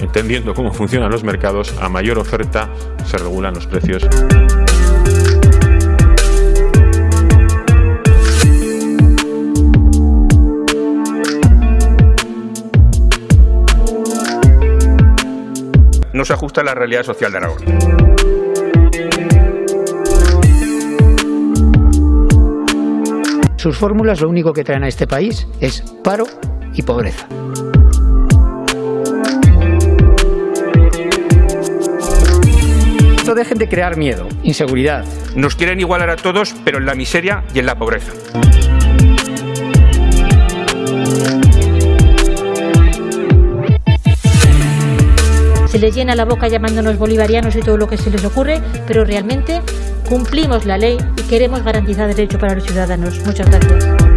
Entendiendo cómo funcionan los mercados, a mayor oferta se regulan los precios. no se ajusta a la realidad social de Aragón. Sus fórmulas lo único que traen a este país es paro y pobreza. No dejen de crear miedo, inseguridad. Nos quieren igualar a todos, pero en la miseria y en la pobreza. se les llena la boca llamándonos bolivarianos y todo lo que se les ocurre, pero realmente cumplimos la ley queremos garantizar derecho para los ciudadanos. Muchas gracias.